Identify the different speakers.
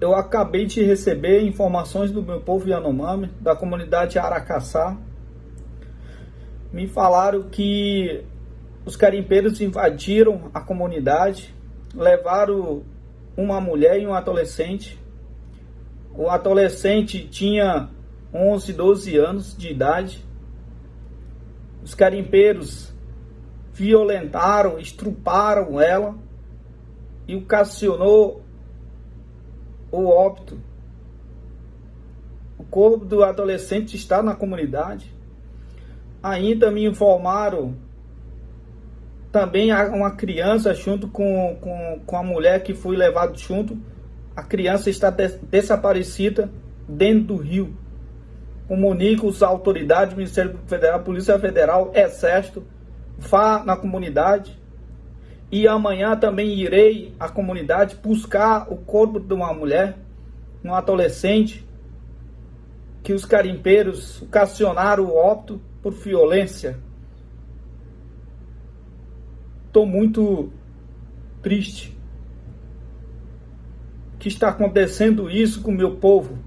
Speaker 1: eu acabei de receber informações do meu povo Yanomami, da comunidade Aracaçá. Me falaram que os carimpeiros invadiram a comunidade, levaram uma mulher e um adolescente. O adolescente tinha 11, 12 anos de idade. Os carimpeiros violentaram, estruparam ela e ocasionou o óbito. O corpo do adolescente está na comunidade. Ainda me informaram também uma criança junto com, com, com a mulher que foi levado junto. A criança está des desaparecida dentro do rio. Comunico as autoridades, Ministério Federal, Polícia Federal, Exército, vá na comunidade e amanhã também irei à comunidade buscar o corpo de uma mulher, um adolescente, que os carimpeiros ocasionaram o óbito por violência. Estou muito triste que está acontecendo isso com o meu povo.